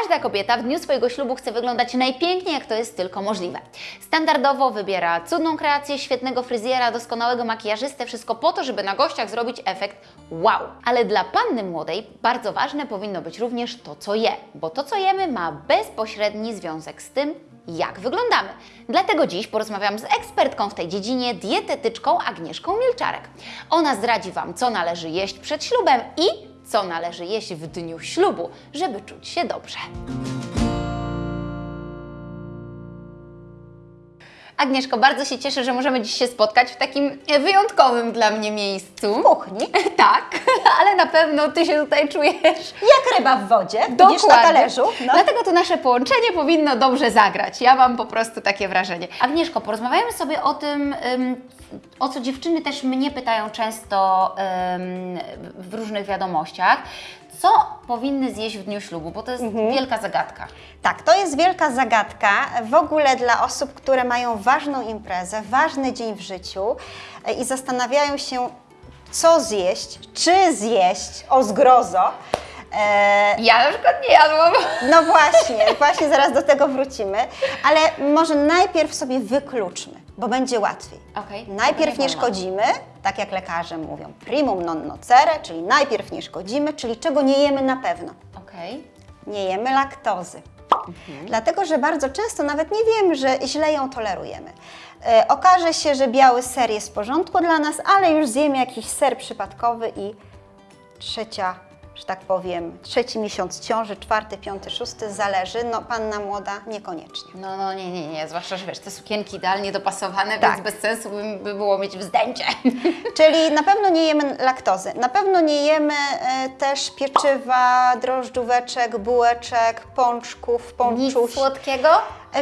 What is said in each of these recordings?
Każda kobieta w dniu swojego ślubu chce wyglądać najpiękniej, jak to jest tylko możliwe. Standardowo wybiera cudną kreację, świetnego fryzjera, doskonałego makijażystę, wszystko po to, żeby na gościach zrobić efekt wow. Ale dla panny młodej bardzo ważne powinno być również to, co je, bo to, co jemy, ma bezpośredni związek z tym, jak wyglądamy. Dlatego dziś porozmawiam z ekspertką w tej dziedzinie, dietetyczką Agnieszką Milczarek. Ona zdradzi Wam, co należy jeść przed ślubem i co należy jeść w dniu ślubu, żeby czuć się dobrze. Agnieszko, bardzo się cieszę, że możemy dziś się spotkać w takim wyjątkowym dla mnie miejscu. kuchni. Tak, ale na pewno Ty się tutaj czujesz Jak ryba w wodzie, widzisz na talerzu. No. Dlatego to nasze połączenie powinno dobrze zagrać. Ja mam po prostu takie wrażenie. Agnieszko, porozmawiamy sobie o tym, ym, o co dziewczyny też mnie pytają często w różnych wiadomościach. Co powinny zjeść w dniu ślubu, bo to jest Mhm. wielka zagadka. Tak, to jest wielka zagadka w ogóle dla osób, które mają ważną imprezę, ważny dzień w życiu e, i zastanawiają się, co zjeść, czy zjeść, o zgrozo. E, Ja na przykład nie jadłam. no właśnie, właśnie zaraz do tego wrócimy, ale może najpierw sobie wykluczmy, bo będzie łatwiej. Okej. Najpierw nie szkodzimy, tak jak lekarze mówią, primum non nocere, czyli najpierw nie szkodzimy, czyli czego nie jemy na pewno. Okej. nie jemy laktozy. Dlatego, że bardzo często nawet nie wiemy, że źle ją tolerujemy. E, okaże się, że biały ser jest w porządku dla nas, ale już zjemy jakiś ser przypadkowy i trzecia, że tak powiem, trzeci miesiąc ciąży, czwarty, piąty, szósty, zależy. No, panna młoda niekoniecznie. No, no nie, nie, nie, zwłaszcza, że wiesz, te sukienki idealnie dopasowane, Tak. więc bez sensu by, by było mieć wzdęcie. Czyli na pewno nie jemy laktozy. Na pewno nie jemy e, też pieczywa, drożdżóweczek, bułeczek, pączków, Nic pączuś. słodkiego?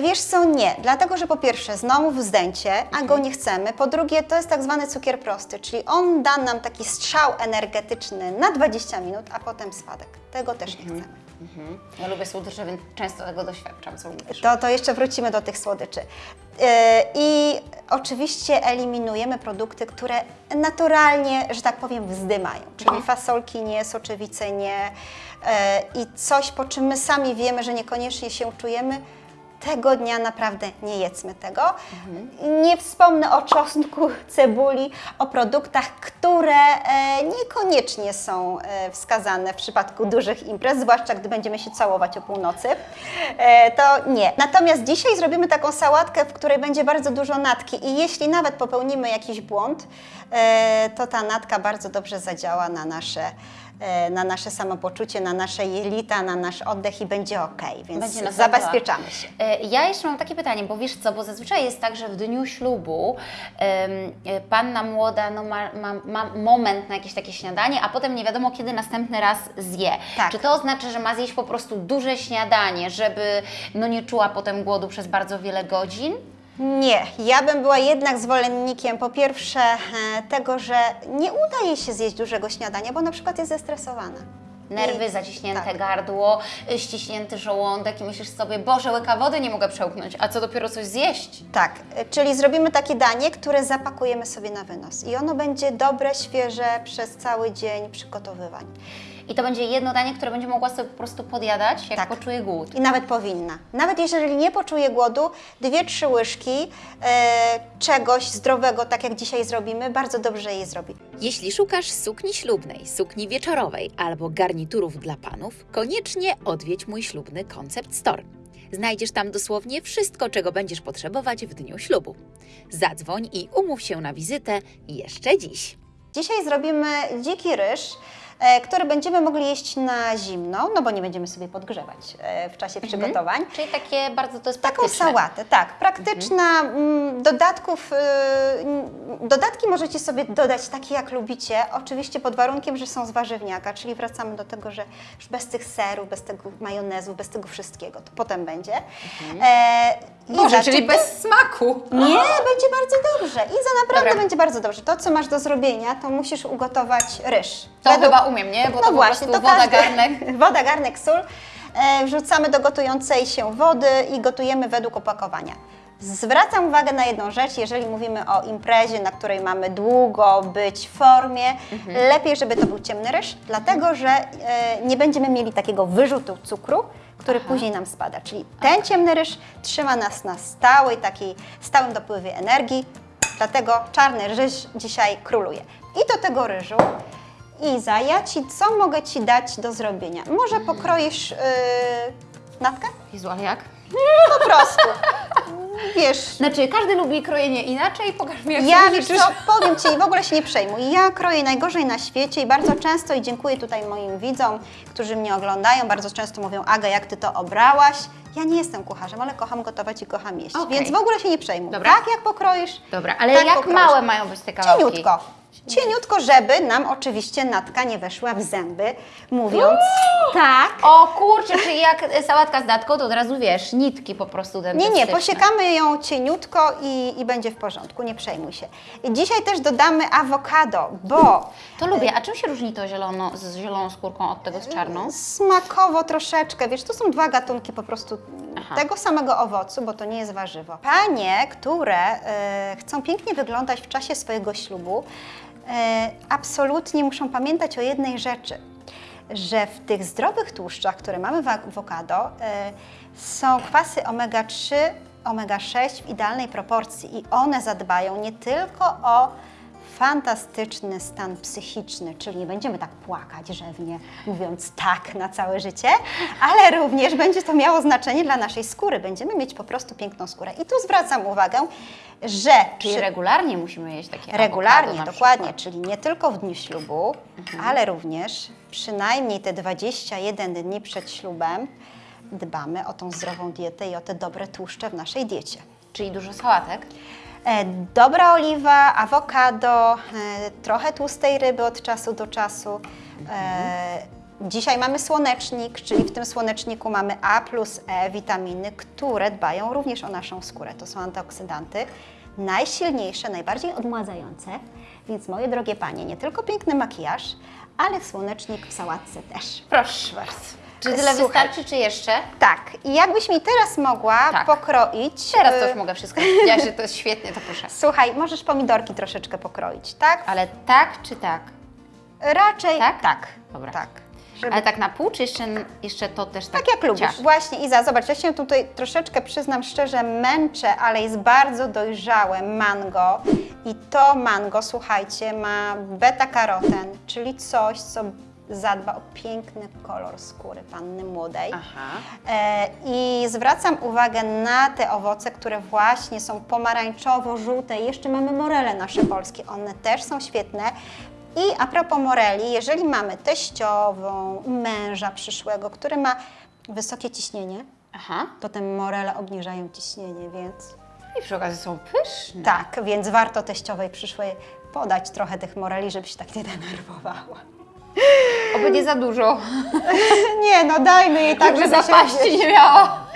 Wiesz co, nie. Dlatego, że po pierwsze znowu wzdęcie, a go nie chcemy. Po drugie to jest tak zwany cukier prosty, czyli on da nam taki strzał energetyczny na 20 minut, a potem spadek. Tego też nie chcemy. Mhm. Ja lubię słodycze, więc często tego doświadczam, co mówisz. To, to jeszcze wrócimy do tych słodyczy. E, I oczywiście eliminujemy produkty, które naturalnie, że tak powiem, wzdymają, czyli fasolki nie, soczewice nie e, i coś, po czym my sami wiemy, że niekoniecznie się czujemy, tego dnia naprawdę nie jedzmy tego. Nie wspomnę o czosnku, cebuli, o produktach, które e, niekoniecznie są e, wskazane w przypadku dużych imprez, zwłaszcza gdy będziemy się całować o północy. E, to nie. Natomiast dzisiaj zrobimy taką sałatkę, w której będzie bardzo dużo natki i jeśli nawet popełnimy jakiś błąd, to ta natka bardzo dobrze zadziała na nasze na nasze samopoczucie, na nasze jelita, na nasz oddech i będzie ok, więc Będzie zabezpieczamy się. E, Ja jeszcze mam takie pytanie, bo wiesz co, bo zazwyczaj jest tak, że w dniu ślubu e, panna młoda no, ma, ma, ma moment na jakieś takie śniadanie, a potem nie wiadomo kiedy następny raz zje. Tak. Czy to oznacza, że ma zjeść po prostu duże śniadanie, żeby no, nie czuła potem głodu przez bardzo wiele godzin? Nie, ja bym była jednak zwolennikiem po pierwsze e, tego, że nie udaje się zjeść dużego śniadania, bo na przykład jest zestresowana. Nerwy, I- zaciśnięte tak. gardło, y, ściśnięty żołądek i myślisz sobie, Boże, łyka wody nie mogę przełknąć, a co dopiero coś zjeść? Tak, e, czyli zrobimy takie danie, które zapakujemy sobie na wynos i ono będzie dobre, świeże przez cały dzień przygotowywań. I to będzie jedno danie, które będzie mogła sobie po prostu podjadać, jak Tak. poczuje głód. I nawet powinna. Nawet jeżeli nie poczuje głodu, dwie, trzy łyżki e, czegoś zdrowego, tak jak dzisiaj zrobimy, bardzo dobrze jej zrobi. Jeśli szukasz sukni ślubnej, sukni wieczorowej albo garniturów dla panów, koniecznie odwiedź mój ślubny Concept Store. Znajdziesz tam dosłownie wszystko, czego będziesz potrzebować w dniu ślubu. Zadzwoń i umów się na wizytę jeszcze dziś. Dzisiaj zrobimy dziki ryż, który będziemy mogli jeść na zimno, no bo nie będziemy sobie podgrzewać e, w czasie przygotowań. Czyli takie bardzo to jest Taką praktyczne. sałatę, tak, praktyczna. mm, Dodatków, y, dodatki możecie sobie dodać takie jak lubicie, oczywiście pod warunkiem, że są z warzywniaka, czyli wracamy do tego, że już bez tych serów, bez tego majonezu, bez tego wszystkiego, to potem będzie. E, i Boże, czyli bez smaku. Nie, będzie bardzo dobrze i za naprawdę Dobra. będzie bardzo dobrze. To, co masz do zrobienia, to musisz ugotować ryż. To Według- chyba umiem, nie? Bo to po prostu woda, każdy- garnek. woda, garnek, sól. E, wrzucamy do gotującej się wody i gotujemy według opakowania. Zwracam uwagę na jedną rzecz, jeżeli mówimy o imprezie, na której mamy długo być w formie, lepiej, żeby to był ciemny ryż, dlatego że e, nie będziemy mieli takiego wyrzutu cukru, który później nam spada. Czyli ten ciemny ryż trzyma nas na stałej, takiej stałym dopływie energii, dlatego czarny ryż dzisiaj króluje. I do tego ryżu Iza, ja Ci, co mogę Ci dać do zrobienia? Może pokroisz yy, natkę? Jezu, ale jak? Po prostu. Wiesz, Znaczy, każdy lubi krojenie inaczej, pokaż mi jak ja wiesz co, powiem Ci, w ogóle się nie przejmuj. Ja kroję najgorzej na świecie i bardzo często, i dziękuję tutaj moim widzom, którzy mnie oglądają, bardzo często mówią, Aga, jak Ty to obrałaś? Ja nie jestem kucharzem, ale kocham gotować i kocham jeść, Okej. więc w ogóle się nie przejmuj. Dobra. Tak jak pokroisz, Dobra, ale tak jak pokroisz. małe mają być te kawałki? Cieniutko. Cieniutko, żeby nam oczywiście natka nie weszła w zęby, mówiąc tak. O kurczę, czyli jak sałatka z datką, to od razu wiesz, nitki po prostu Nie, nie, posiekamy ją cieniutko i, i będzie w porządku, nie przejmuj się. Dzisiaj też dodamy awokado, bo To lubię. A czym się różni to zielono, z zieloną skórką od tego z czarną? smakowo troszeczkę, wiesz, to są dwa gatunki po prostu Aha. tego samego owocu, bo to nie jest warzywo. Panie, które e, chcą pięknie wyglądać w czasie swojego ślubu, e, absolutnie muszą pamiętać o jednej rzeczy, że w tych zdrowych tłuszczach, które mamy w awokado, e, są kwasy omega-3, omega-6 w idealnej proporcji i one zadbają nie tylko o fantastyczny stan psychiczny, czyli nie będziemy tak płakać rzewnie, mówiąc tak na całe życie, ale również będzie to miało znaczenie dla naszej skóry. Będziemy mieć po prostu piękną skórę. I tu zwracam uwagę, że Czyli przy- regularnie musimy jeść takie regularnie, dokładnie, czyli nie tylko w dniu ślubu, ale również przynajmniej te 21 dni przed ślubem dbamy o tą zdrową dietę i o te dobre tłuszcze w naszej diecie. Czyli dużo sałatek. E, Dobra oliwa, awokado, e, trochę tłustej ryby od czasu do czasu. E, Dzisiaj mamy słonecznik, czyli w tym słoneczniku mamy A plus E, witaminy, które dbają również o naszą skórę. To są antyoksydanty najsilniejsze, najbardziej odmładzające. Więc moje drogie panie, nie tylko piękny makijaż, ale słonecznik w sałatce też. Proszę bardzo. Czy tyle Słuchaj. wystarczy, czy jeszcze? Tak, i jakbyś mi teraz mogła Tak. pokroić. Teraz to e, już mogę wszystko. Powiedziałaś, że to świetnie, to proszę. Słuchaj, możesz pomidorki troszeczkę pokroić, tak? Ale tak czy tak? Raczej Tak? tak. Dobra. tak. Żeby, Ale tak na pół, czy jeszcze, jeszcze to też tak tak jak lubisz. ciasto? Właśnie Iza, zobacz, ja się tutaj troszeczkę przyznam szczerze męczę, ale jest bardzo dojrzałe mango i to mango, słuchajcie, ma beta-karoten, czyli coś, co zadba o piękny kolor skóry panny młodej. Aha. E, I zwracam uwagę na te owoce, które właśnie są pomarańczowo-żółte. Jeszcze mamy morele nasze polskie, one też są świetne. I a propos moreli, jeżeli mamy teściową, męża przyszłego, który ma wysokie ciśnienie, Aha. to te morele obniżają ciśnienie, więc I przy okazji są pyszne. tak, więc warto teściowej przyszłej podać trochę tych moreli, żeby się tak nie denerwowała. Oby nie za dużo. Nie, no dajmy jej tak, że żeby się zapaści nie miała.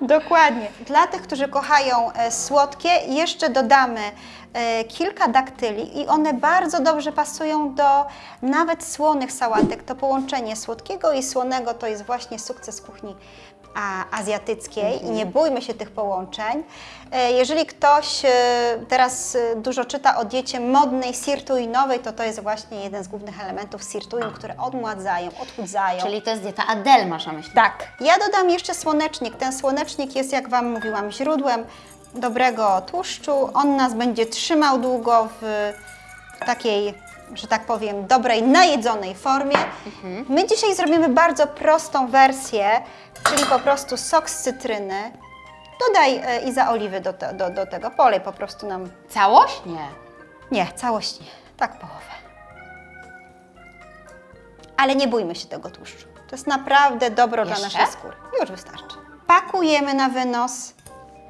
Dokładnie. Dla tych, którzy kochają e, słodkie, jeszcze dodamy e, kilka daktyli i one bardzo dobrze pasują do nawet słonych sałatek. To połączenie słodkiego i słonego to jest właśnie sukces kuchni a, azjatyckiej i nie bójmy się tych połączeń. E, Jeżeli ktoś e, teraz e, dużo czyta o diecie modnej, sirtuinowej, to to jest właśnie jeden z głównych elementów sirtuin, które odmładzają, odchudzają. Czyli to jest dieta Adele, masz na myśli. Tak. Ja dodam jeszcze słonecznik. Ten słonecznik jest, jak Wam mówiłam, źródłem dobrego tłuszczu. On nas będzie trzymał długo w takiej, że tak powiem, dobrej, najedzonej formie. My dzisiaj zrobimy bardzo prostą wersję, czyli po prostu sok z cytryny. Dodaj e, Iza oliwy do, te, do, do tego. Polej po prostu nam. Całość? Nie. Nie, całość nie. Tak połowę. Ale nie bójmy się tego tłuszczu. To jest naprawdę dobro dla Jeszcze? naszej skóry. Już wystarczy. Pakujemy na wynos.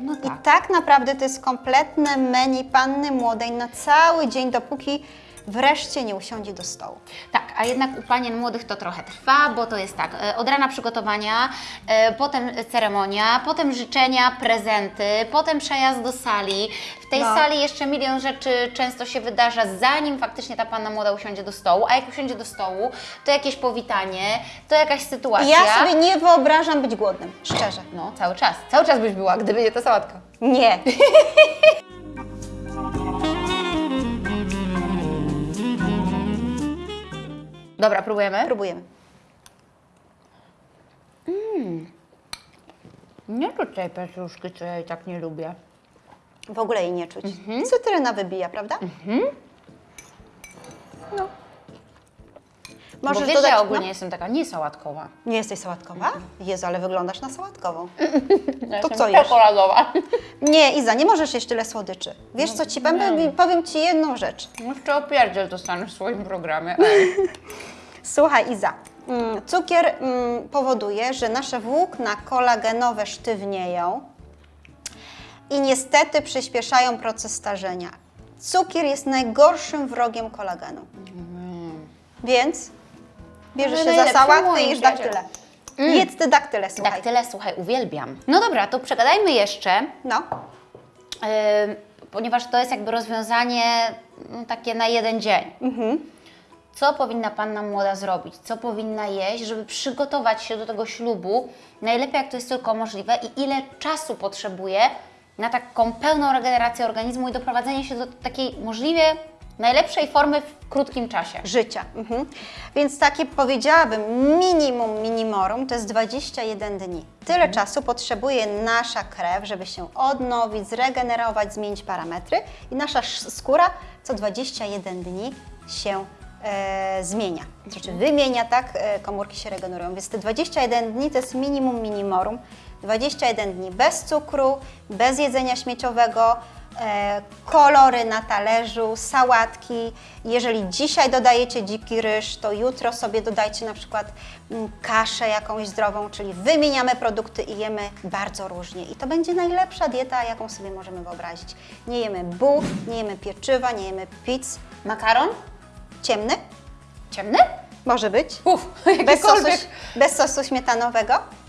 No I tak. tak naprawdę to jest kompletne menu panny młodej na cały dzień, dopóki wreszcie nie usiądzie do stołu. Tak, a jednak u panien młodych to trochę trwa, bo to jest tak, e, od rana przygotowania, e, potem ceremonia, potem życzenia, prezenty, potem przejazd do sali. W tej No. sali jeszcze milion rzeczy często się wydarza, zanim faktycznie ta panna młoda usiądzie do stołu, a jak usiądzie do stołu, to jakieś powitanie, to jakaś sytuacja. ja sobie nie wyobrażam być głodnym, szczerze. No, cały czas. Cały czas byś była, gdyby nie ta sałatka. Nie. Dobra, próbujemy? Próbujemy. Nie czuć tej pietruszki, co ja i tak nie lubię. W ogóle jej nie czuć. Mhm. Cytryna wybija, prawda? No. Bo Możesz wiesz, dodać, że ja ogólnie no. jestem taka niesałatkowa. Nie jesteś sałatkowa? Jezu, ale wyglądasz na sałatkową. Ja To co jesz? czekoladowa. Nie, Iza, nie możesz jeść tyle słodyczy. Wiesz co ci powiem? Powiem ci jedną rzecz. Jeszcze opierdziel dostaniesz w swoim programie. Słuchaj, Iza, mm, cukier mm, powoduje, że nasze włókna kolagenowe sztywnieją i niestety przyspieszają proces starzenia. Cukier jest najgorszym wrogiem kolagenu. Więc bierzesz Ale się za sałatkę i jesz daktyle. Jedz te daktyle, słuchaj. Daktyle, słuchaj, uwielbiam. No dobra, to przegadajmy jeszcze, No, yy, ponieważ to jest jakby rozwiązanie no, takie na jeden dzień. Co powinna panna młoda zrobić? Co powinna jeść, żeby przygotować się do tego ślubu najlepiej jak to jest tylko możliwe i ile czasu potrzebuje na taką pełną regenerację organizmu i doprowadzenie się do takiej możliwie najlepszej formy w krótkim czasie? życia. Mhm. Więc takie powiedziałabym minimum minimorum to jest 21 dni. Tyle czasu potrzebuje nasza krew, żeby się odnowić, zregenerować, zmienić parametry i nasza sz- skóra co 21 dni się e, zmienia. Znaczy wymienia, tak, e, komórki się regenerują. Więc te 21 dni to jest minimum minimorum. 21 dni bez cukru, bez jedzenia śmieciowego, kolory na talerzu, sałatki. Jeżeli dzisiaj dodajecie dziki ryż, to jutro sobie dodajcie na przykład mm, kaszę jakąś zdrową, czyli wymieniamy produkty i jemy bardzo różnie. I to będzie najlepsza dieta, jaką sobie możemy wyobrazić. Nie jemy buł, nie jemy pieczywa, nie jemy pizz. Makaron? Ciemny? Ciemny? Może być. Uf, Bez sosu, bez sosu śmietanowego?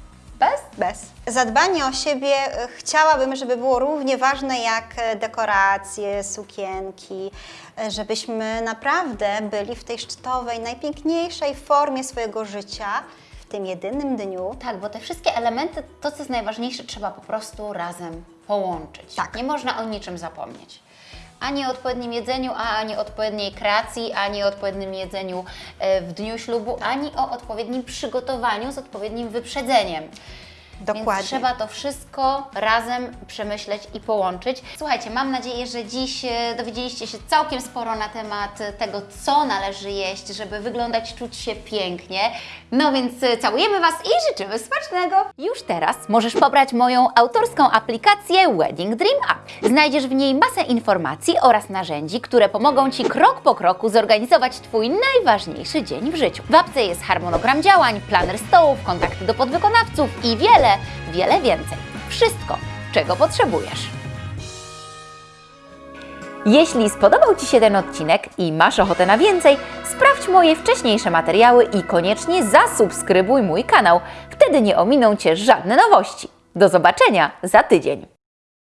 Bez? Bez. Zadbanie o siebie e, chciałabym, żeby było równie ważne jak e, dekoracje, sukienki, e, żebyśmy naprawdę byli w tej szczytowej, najpiękniejszej formie swojego życia w tym jedynym dniu. Tak, bo te wszystkie elementy, to co jest najważniejsze, trzeba po prostu razem połączyć. Tak. Nie można o niczym zapomnieć. Ani odpowiednim jedzeniu, a ani odpowiedniej kreacji, ani odpowiednim jedzeniu e, w dniu ślubu, ani o odpowiednim przygotowaniu z odpowiednim wyprzedzeniem. Dokładnie. Więc trzeba to wszystko razem przemyśleć i połączyć. Słuchajcie, mam nadzieję, że dziś e, dowiedzieliście się całkiem sporo na temat e, tego, co należy jeść, żeby wyglądać, czuć się pięknie. No więc e, całujemy Was i życzymy smacznego! Już teraz możesz pobrać moją autorską aplikację Wedding Dream App. Znajdziesz w niej masę informacji oraz narzędzi, które pomogą Ci krok po kroku zorganizować Twój najważniejszy dzień w życiu. W apce jest harmonogram działań, planer stołów, kontakty do podwykonawców i wiele, wiele więcej. Wszystko, czego potrzebujesz. Jeśli spodobał Ci się ten odcinek i masz ochotę na więcej, sprawdź moje wcześniejsze materiały i koniecznie zasubskrybuj mój kanał. Wtedy nie ominą Cię żadne nowości. Do zobaczenia za tydzień.